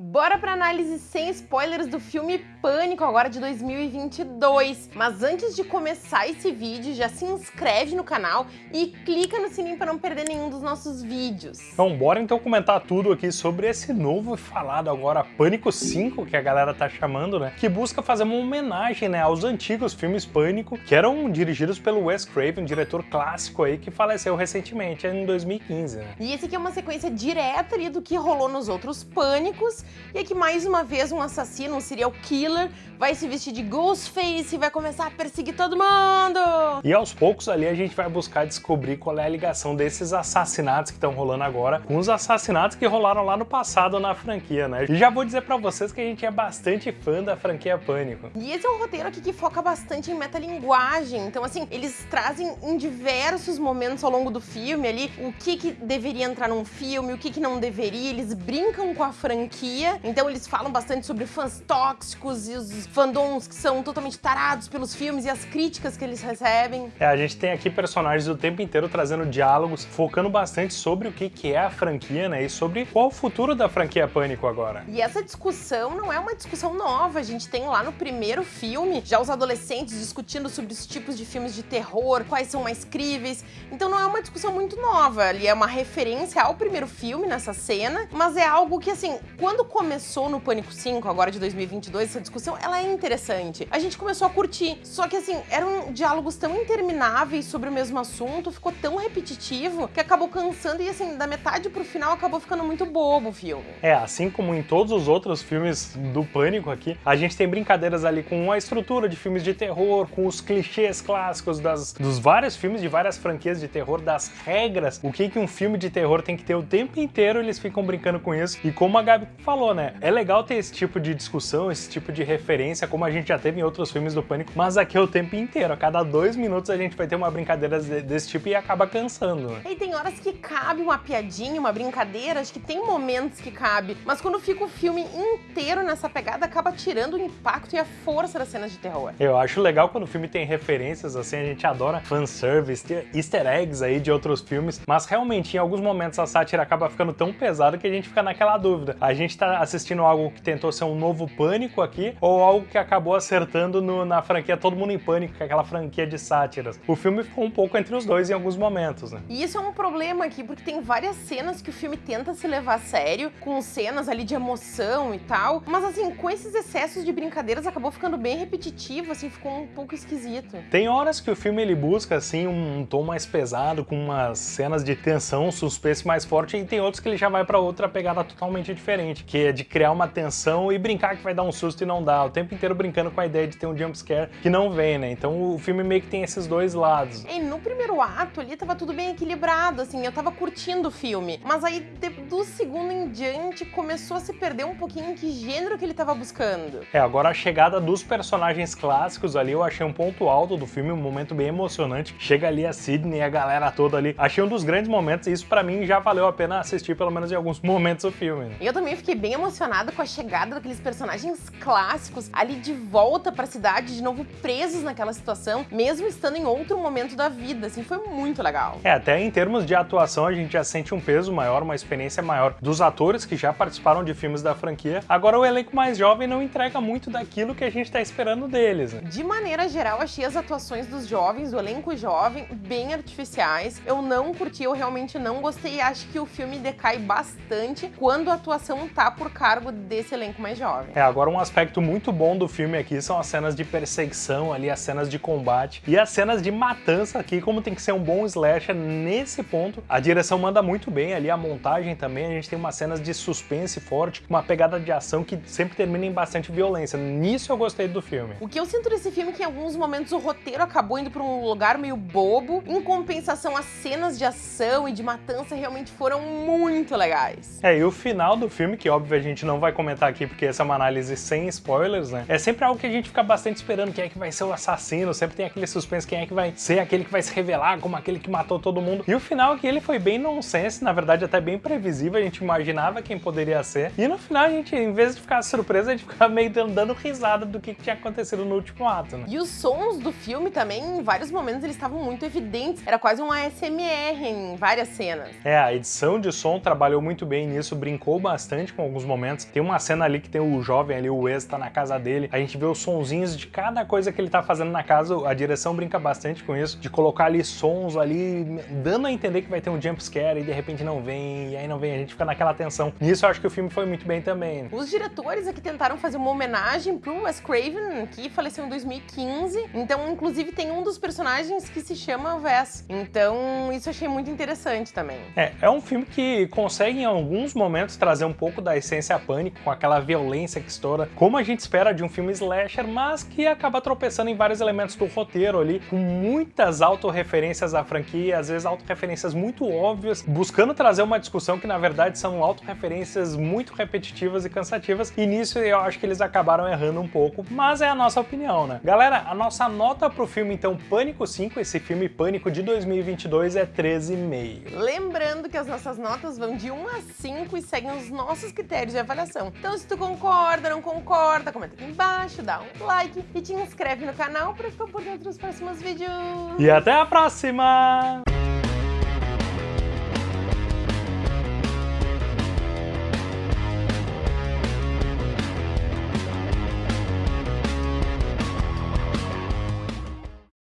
Bora pra análise sem spoilers do filme Pânico, agora de 2022. Mas antes de começar esse vídeo, já se inscreve no canal e clica no sininho para não perder nenhum dos nossos vídeos. Então bora então comentar tudo aqui sobre esse novo e falado agora Pânico 5, que a galera tá chamando, né? Que busca fazer uma homenagem, né, aos antigos filmes Pânico, que eram dirigidos pelo Wes Craven, um diretor clássico aí que faleceu recentemente, em 2015, né? E esse aqui é uma sequência direta ali do que rolou nos outros Pânicos, e aqui mais uma vez um assassino, um serial killer, vai se vestir de Ghostface e vai começar a perseguir todo mundo! E aos poucos ali a gente vai buscar descobrir qual é a ligação desses assassinatos que estão rolando agora com os assassinatos que rolaram lá no passado na franquia, né? E já vou dizer pra vocês que a gente é bastante fã da franquia Pânico. E esse é um roteiro aqui que foca bastante em metalinguagem, então assim, eles trazem em diversos momentos ao longo do filme ali o que que deveria entrar num filme, o que que não deveria, eles brincam com a franquia, então eles falam bastante sobre fãs tóxicos e os fandoms que são totalmente tarados pelos filmes e as críticas que eles recebem. É, a gente tem aqui personagens o tempo inteiro trazendo diálogos, focando bastante sobre o que, que é a franquia, né? E sobre qual o futuro da franquia Pânico agora. E essa discussão não é uma discussão nova, a gente tem lá no primeiro filme já os adolescentes discutindo sobre os tipos de filmes de terror, quais são mais críveis, então não é uma discussão muito nova, ali é uma referência ao primeiro filme nessa cena, mas é algo que assim, quando começou no Pânico 5, agora de 2022, essa discussão, ela é interessante. A gente começou a curtir, só que assim, eram diálogos tão intermináveis sobre o mesmo assunto, ficou tão repetitivo, que acabou cansando e assim, da metade pro final acabou ficando muito bobo o filme. É, assim como em todos os outros filmes do Pânico aqui, a gente tem brincadeiras ali com a estrutura de filmes de terror, com os clichês clássicos das, dos vários filmes de várias franquias de terror, das regras, o que, que um filme de terror tem que ter o tempo inteiro, eles ficam brincando com isso. E como a Gabi falou, né, é legal ter esse tipo de discussão, esse tipo de referência, como a gente já teve em outros filmes do Pânico, mas aqui é o tempo inteiro, a cada dois minutos a gente vai ter uma brincadeira desse tipo e acaba cansando. Né? E tem horas que cabe uma piadinha, uma brincadeira, acho que tem momentos que cabe, mas quando fica o filme inteiro nessa pegada, acaba tirando o impacto e a força das cenas de terror. Eu acho legal quando o filme tem referências, assim, a gente adora fanservice, easter eggs aí de outros filmes, mas realmente em alguns momentos a sátira acaba ficando tão pesada que a gente fica naquela dúvida. A gente tá assistindo algo que tentou ser um novo Pânico aqui, ou algo que acabou acertando no, na franquia Todo Mundo em Pânico, que é aquela franquia de sátiras. O filme ficou um pouco entre os dois em alguns momentos, né? E isso é um problema aqui, porque tem várias cenas que o filme tenta se levar a sério, com cenas ali de emoção e tal, mas assim, com esses excessos de brincadeiras acabou ficando bem repetitivo, assim, ficou um pouco esquisito. Tem horas que o filme ele busca, assim, um tom mais pesado, com umas cenas de tensão, suspense mais forte, e tem outros que ele já vai pra outra pegada totalmente diferente, que é de criar uma tensão e brincar que vai dar um susto e não dá, o tempo inteiro brincando com a ideia de ter um jumpscare que não vem, né? Então o filme meio que tem esses dois lados. E no primeiro ato ali tava tudo bem equilibrado, assim, eu tava curtindo o filme, mas aí do segundo em diante começou a se perder um pouquinho em que gênero que ele tava buscando. É, agora a chegada dos personagens clássicos ali eu achei um ponto alto do filme, um momento bem emocionante. Chega ali a Sidney e a galera toda ali. Achei um dos grandes momentos e isso pra mim já valeu a pena assistir pelo menos em alguns momentos o filme. Né? E eu também fiquei bem emocionada com a chegada daqueles personagens clássicos ali de volta pra cidade, de novo presos naquela situação, mesmo estando em outro momento da vida, assim, foi muito legal. É, até em termos de atuação a gente já sente um peso maior, uma experiência maior dos atores que já participaram de filmes da franquia. Agora o elenco mais jovem não entrega muito daquilo que a gente tá esperando deles. Né? De maneira geral, achei as atuações dos jovens, do elenco jovem, bem artificiais. Eu não curti, eu realmente não gostei e acho que o filme decai bastante quando a atuação tá por cargo desse elenco mais jovem. É, agora um aspecto muito bom do filme aqui são as cenas de perseguição ali, as cenas de combate e as cenas de matança aqui, como tem que ser um bom slasher nesse ponto. A direção manda muito bem ali, a montagem também, a gente tem umas cenas de suspense forte, uma pegada de ação que sempre termina em bastante violência. Nisso eu gostei do filme. O que eu sinto nesse filme é que em alguns momentos o roteiro acabou indo para um lugar meio bobo, em compensação as cenas de ação e de matança realmente foram muito legais. É, e o final do filme, que óbvio a gente não vai comentar aqui porque essa é uma análise sem spoilers, né? É sempre algo que a gente fica bastante esperando quem é que vai ser o assassino, sempre tem aquele suspense quem é que vai ser aquele que vai se revelar como aquele que matou todo mundo. E o final aqui ele foi bem nonsense, na verdade até bem previsível, a gente imaginava quem poderia ser. E no final a gente, em vez de ficar surpresa, a gente ficava meio dando risada do que tinha acontecido no último ato, né? E os sons do filme também, em vários momentos, eles estavam muito evidentes. Era quase um ASMR em várias cenas. É, a edição de som trabalhou muito bem nisso, brincou bastante com alguns momentos. Tem uma cena ali que tem o jovem ali, o Wes, tá na casa dele, a gente vê os sonzinhos de cada coisa que ele tá fazendo na casa, a direção brinca bastante com isso, de colocar ali sons ali, dando a entender que vai ter um jump scare e de repente não vem, e aí não vem, a gente fica naquela tensão. Nisso eu acho que o filme foi muito bem também. Os diretores aqui tentaram fazer uma homenagem pro Wes Craven, que faleceu em 2015, então inclusive tem um dos personagens que se chama Wes, então isso eu achei muito interessante também. É, é um filme que consegue em alguns momentos trazer um pouco da essência pânico, com aquela violência que estoura, como a gente espera de um filme slasher, mas que acaba tropeçando em vários elementos do roteiro ali, com muitas autorreferências à franquia, às vezes autorreferências muito óbvias, buscando trazer uma discussão que na verdade são autorreferências muito repetitivas e cansativas, e nisso eu acho que eles acabaram errando um pouco, mas é a nossa opinião, né? Galera, a nossa nota pro filme então Pânico 5, esse filme Pânico de 2022 é 13,5. Lembrando que as nossas notas vão de 1 a 5 e seguem os nossos critérios de avaliação. Então se tu concorda, não concorda, comenta aqui embaixo, dá um like e te inscreve no canal para ficar por dentro dos próximos vídeos. E até a próxima!